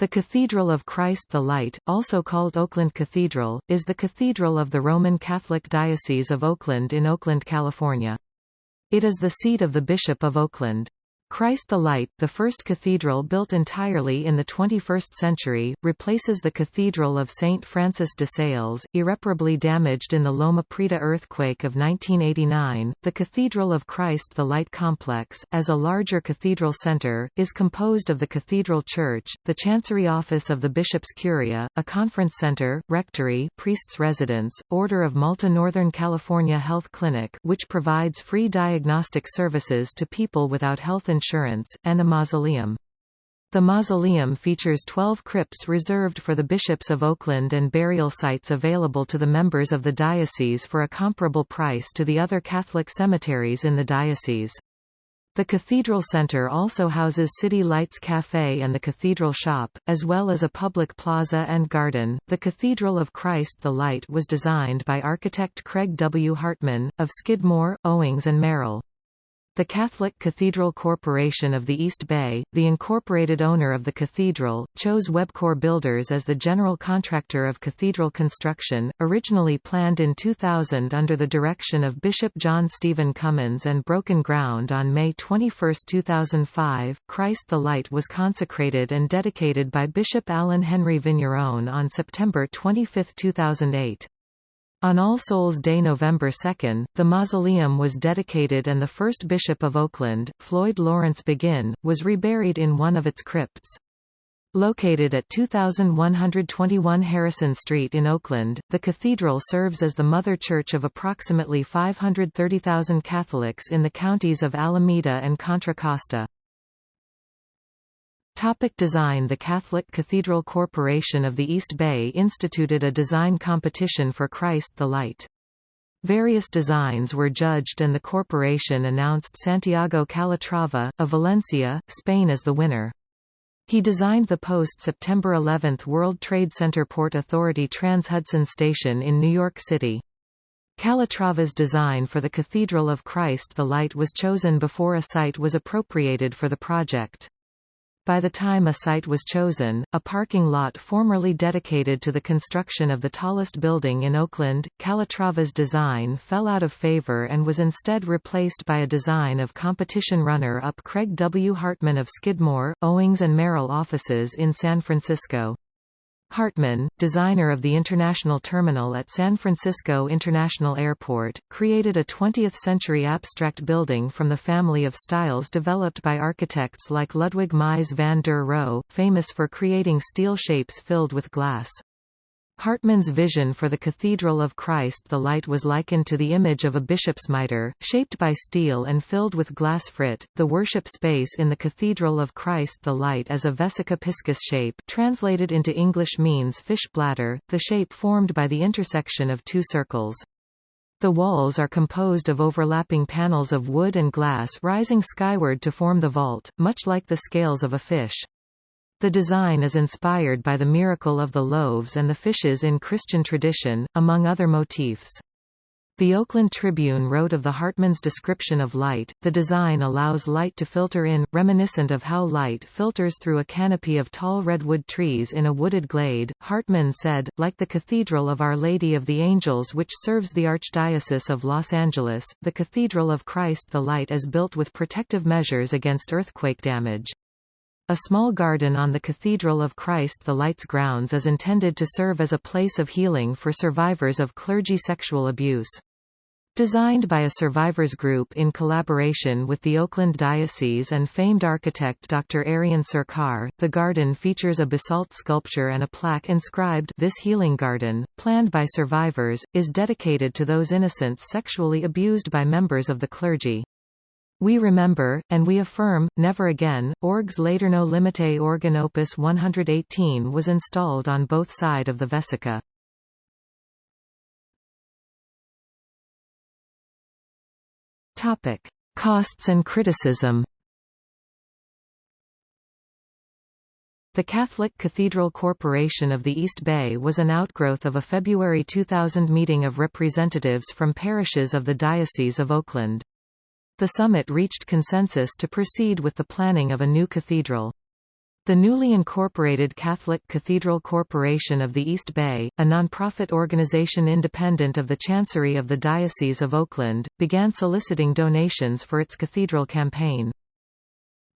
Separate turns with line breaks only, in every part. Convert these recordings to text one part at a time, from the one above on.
The Cathedral of Christ the Light, also called Oakland Cathedral, is the cathedral of the Roman Catholic Diocese of Oakland in Oakland, California. It is the seat of the Bishop of Oakland. Christ the Light, the first cathedral built entirely in the 21st century, replaces the Cathedral of St. Francis de Sales, irreparably damaged in the Loma Prieta earthquake of 1989. The Cathedral of Christ the Light complex, as a larger cathedral center, is composed of the Cathedral Church, the Chancery Office of the Bishop's Curia, a conference center, rectory, priest's residence, Order of Malta Northern California Health Clinic which provides free diagnostic services to people without health insurance insurance, and a mausoleum. The mausoleum features 12 crypts reserved for the bishops of Oakland and burial sites available to the members of the diocese for a comparable price to the other Catholic cemeteries in the diocese. The Cathedral Center also houses City Lights Cafe and the Cathedral Shop, as well as a public plaza and garden. The Cathedral of Christ the Light was designed by architect Craig W. Hartman, of Skidmore, Owings and Merrill. The Catholic Cathedral Corporation of the East Bay, the incorporated owner of the cathedral, chose Webcor Builders as the general contractor of cathedral construction, originally planned in 2000 under the direction of Bishop John Stephen Cummins and broken ground on May 21, 2005. Christ the Light was consecrated and dedicated by Bishop Allen Henry Vigneron on September 25, 2008. On All Souls Day November 2, the mausoleum was dedicated and the first bishop of Oakland, Floyd Lawrence Begin, was reburied in one of its crypts. Located at 2121 Harrison Street in Oakland, the cathedral serves as the mother church of approximately 530,000 Catholics in the counties of Alameda and Contra Costa. Topic design The Catholic Cathedral Corporation of the East Bay instituted a design competition for Christ the Light. Various designs were judged and the corporation announced Santiago Calatrava, of Valencia, Spain as the winner. He designed the post-September 11 World Trade Center Port Authority Trans-Hudson Station in New York City. Calatrava's design for the Cathedral of Christ the Light was chosen before a site was appropriated for the project. By the time a site was chosen, a parking lot formerly dedicated to the construction of the tallest building in Oakland, Calatrava's design fell out of favor and was instead replaced by a design of competition runner-up Craig W. Hartman of Skidmore, Owings and Merrill offices in San Francisco. Hartman, designer of the International Terminal at San Francisco International Airport, created a 20th-century abstract building from the family of styles developed by architects like Ludwig Mies van der Rohe, famous for creating steel shapes filled with glass. Hartman's vision for the Cathedral of Christ the light was likened to the image of a bishop's mitre, shaped by steel and filled with glass frit. The worship space in the Cathedral of Christ the light is a vesica piscis shape translated into English means fish bladder, the shape formed by the intersection of two circles. The walls are composed of overlapping panels of wood and glass rising skyward to form the vault, much like the scales of a fish. The design is inspired by the miracle of the loaves and the fishes in Christian tradition, among other motifs. The Oakland Tribune wrote of the Hartman's description of light, the design allows light to filter in, reminiscent of how light filters through a canopy of tall redwood trees in a wooded glade. Hartman said, like the Cathedral of Our Lady of the Angels which serves the Archdiocese of Los Angeles, the Cathedral of Christ the Light is built with protective measures against earthquake damage. A small garden on the Cathedral of Christ the Lights grounds is intended to serve as a place of healing for survivors of clergy sexual abuse. Designed by a survivors group in collaboration with the Oakland Diocese and famed architect Dr. Aryan Sarkar, the garden features a basalt sculpture and a plaque inscribed This Healing Garden, planned by survivors, is dedicated to those innocents sexually abused by members of the clergy. We remember, and we affirm, never again. Orgues Létourneau Limitée organ opus 118 was installed on both side of the vesica. Topic: Costs and criticism. The Catholic Cathedral Corporation of the East Bay was an outgrowth of a February 2000 meeting of representatives from parishes of the Diocese of Oakland. The summit reached consensus to proceed with the planning of a new cathedral. The newly incorporated Catholic Cathedral Corporation of the East Bay, a nonprofit organization independent of the Chancery of the Diocese of Oakland, began soliciting donations for its cathedral campaign.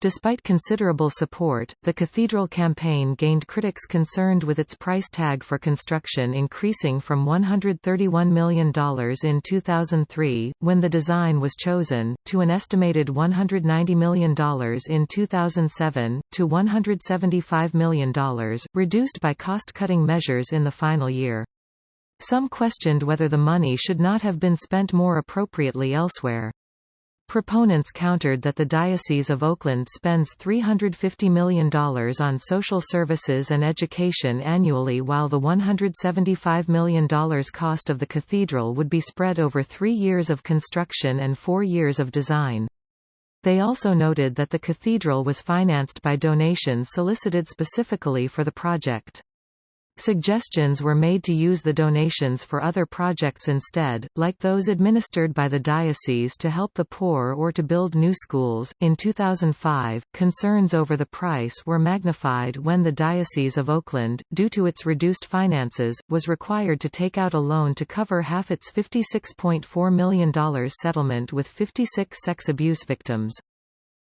Despite considerable support, the cathedral campaign gained critics concerned with its price tag for construction increasing from $131 million in 2003, when the design was chosen, to an estimated $190 million in 2007, to $175 million, reduced by cost-cutting measures in the final year. Some questioned whether the money should not have been spent more appropriately elsewhere. Proponents countered that the Diocese of Oakland spends $350 million on social services and education annually while the $175 million cost of the cathedral would be spread over three years of construction and four years of design. They also noted that the cathedral was financed by donations solicited specifically for the project. Suggestions were made to use the donations for other projects instead, like those administered by the diocese to help the poor or to build new schools. In 2005, concerns over the price were magnified when the Diocese of Oakland, due to its reduced finances, was required to take out a loan to cover half its $56.4 million settlement with 56 sex abuse victims.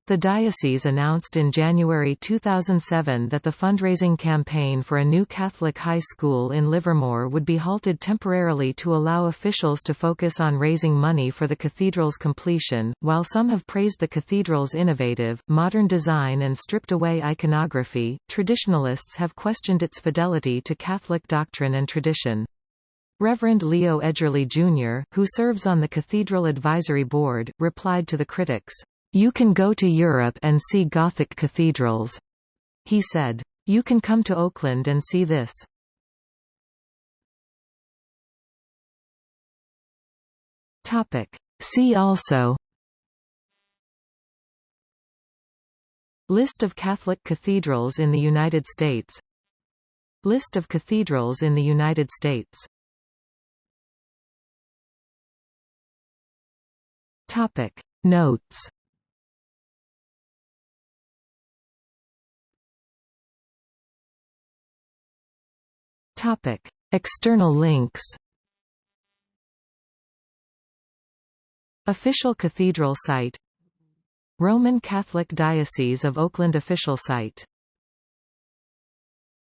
The diocese announced in January 2007 that the fundraising campaign for a new Catholic high school in Livermore would be halted temporarily to allow officials to focus on raising money for the cathedral's completion. While some have praised the cathedral's innovative, modern design and stripped away iconography, traditionalists have questioned its fidelity to Catholic doctrine and tradition. Reverend Leo Edgerly Jr., who serves on the Cathedral Advisory Board, replied to the critics, you can go to Europe and see Gothic cathedrals. He said. You can come to Oakland and see this. See also List of Catholic cathedrals in the United States List of cathedrals in the United States Notes Topic: External links. Official cathedral site Roman Catholic Diocese of Oakland official site